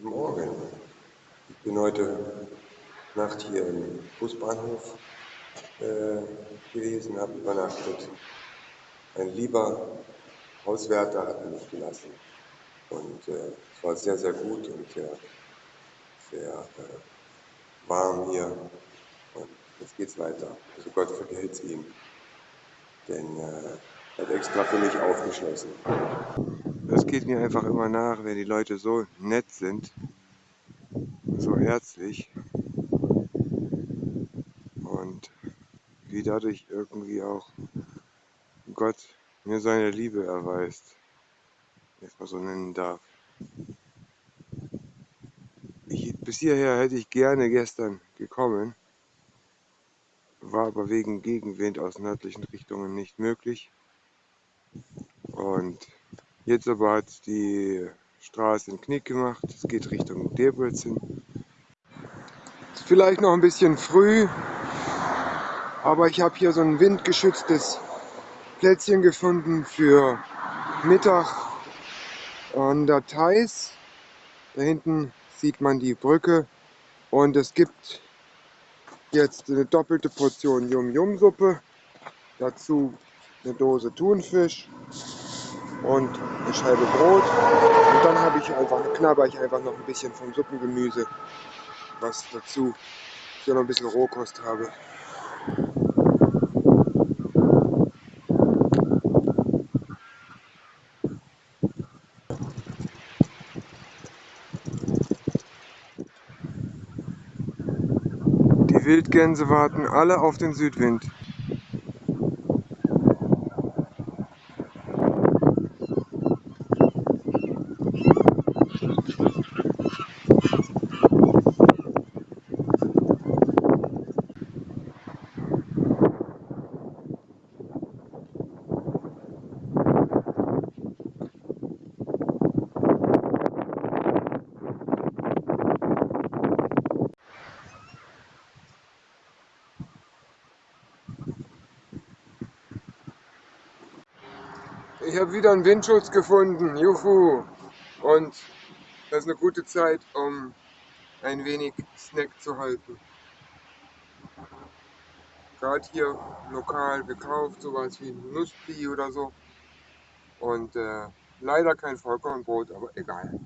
Guten Morgen. Ich bin heute Nacht hier im Busbahnhof äh, gewesen, habe übernachtet. Ein lieber Hauswärter hat mich gelassen. Und äh, es war sehr, sehr gut und sehr, sehr äh, warm hier. Und jetzt geht's weiter. Also Gott vergelt's ihm. Denn äh, er hat extra für mich aufgeschlossen. Das geht mir einfach immer nach, wenn die Leute so nett sind, so herzlich und wie dadurch irgendwie auch Gott mir seine Liebe erweist, es mal so nennen darf. Ich, bis hierher hätte ich gerne gestern gekommen, war aber wegen Gegenwind aus nördlichen Richtungen nicht möglich. Und Jetzt aber hat die Straße einen Knick gemacht. Es geht Richtung Debrecen. Ist vielleicht noch ein bisschen früh, aber ich habe hier so ein windgeschütztes Plätzchen gefunden für Mittag an der Theiß. Da hinten sieht man die Brücke und es gibt jetzt eine doppelte Portion Yum-Yum-Suppe. Dazu eine Dose Thunfisch und eine Scheibe Brot. Und dann habe ich einfach, knabber ich einfach noch ein bisschen vom Suppengemüse, was dazu ich noch ein bisschen Rohkost habe. Die Wildgänse warten alle auf den Südwind. Ich habe wieder einen Windschutz gefunden, juhu! Und das ist eine gute Zeit, um ein wenig Snack zu halten. Gerade hier lokal gekauft, sowas wie Nussbli oder so. Und äh, leider kein Vollkornbrot, aber egal.